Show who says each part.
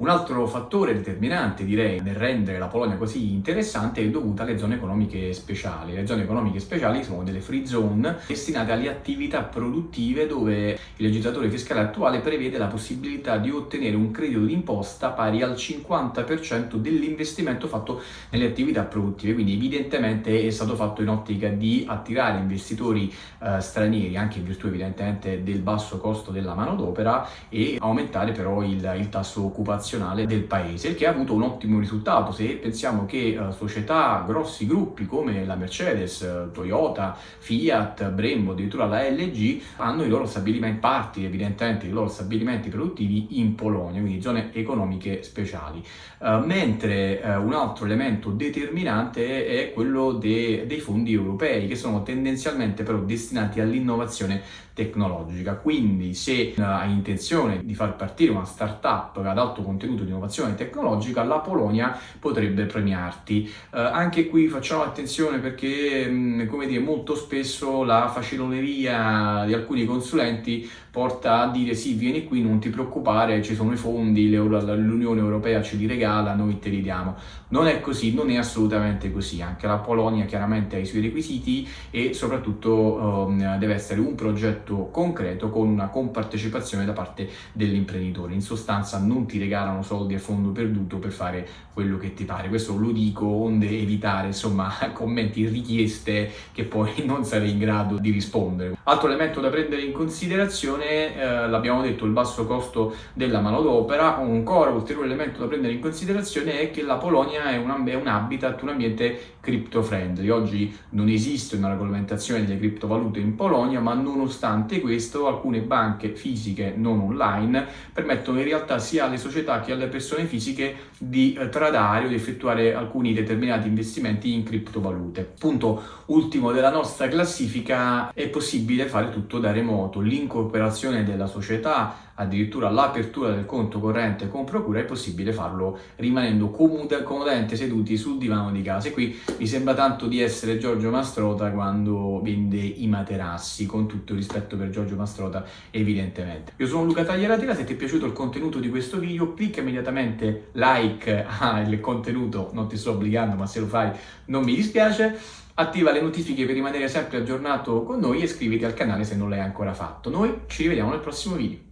Speaker 1: Un altro fattore determinante, direi, nel rendere la Polonia così interessante è dovuta alle zone economiche speciali. Le zone economiche speciali sono delle free zone destinate alle attività produttive dove il legislatore fiscale attuale prevede la possibilità di ottenere un credito d'imposta pari al 50% dell'investimento fatto nelle attività produttive. Quindi evidentemente è stato fatto in ottica di attirare investitori eh, stranieri, anche in virtù evidentemente del basso costo della manodopera e aumentare però il, il tasso occupazionale del paese, il che ha avuto un ottimo risultato. Se pensiamo che uh, società, grossi gruppi come la Mercedes, uh, Toyota, Fiat, Brembo, addirittura la LG hanno i loro stabilimenti, parti evidentemente i loro stabilimenti produttivi in Polonia, quindi zone economiche speciali. Uh, mentre un altro elemento determinante è quello de dei fondi europei, che sono tendenzialmente però destinati all'innovazione tecnologica. Quindi se hai intenzione di far partire una startup ad alto contenuto di innovazione tecnologica, la Polonia potrebbe premiarti. Eh, anche qui facciamo attenzione perché, mh, come dire, molto spesso la faciloneria di alcuni consulenti porta a dire sì, vieni qui, non ti preoccupare, ci sono i fondi, l'Unione Europea ce li regala, noi te li diamo. Non è così, non è assolutamente così. Anche la Polonia chiaramente ha i suoi requisiti e soprattutto um, deve essere un progetto concreto con una compartecipazione da parte dell'imprenditore. In sostanza non ti regalano soldi a fondo perduto per fare quello che ti pare. Questo lo dico onde evitare insomma commenti, richieste che poi non sarei in grado di rispondere. Altro elemento da prendere in considerazione, eh, l'abbiamo detto, il basso costo della manodopera. Ancora ulteriore elemento da prendere in considerazione è che la Polonia è un, è un habitat, un ambiente crypto friendly. Oggi non esiste una regolamentazione delle criptovalute in Polonia, ma nonostante questo alcune banche fisiche non online permettono in realtà sia alle società che alle persone fisiche di eh, tradare o di effettuare alcuni determinati investimenti in criptovalute. Punto ultimo della nostra classifica, è possibile fare tutto da remoto. L'incorporazione della società addirittura l'apertura del conto corrente con procura è possibile farlo rimanendo comodamente seduti sul divano di casa e qui mi sembra tanto di essere Giorgio Mastrota quando vende i materassi con tutto il rispetto per Giorgio Mastrota evidentemente io sono Luca Tagliaratela se ti è piaciuto il contenuto di questo video clicca immediatamente like al contenuto non ti sto obbligando ma se lo fai non mi dispiace. Attiva le notifiche per rimanere sempre aggiornato con noi e iscriviti al canale se non l'hai ancora fatto. Noi ci rivediamo nel prossimo video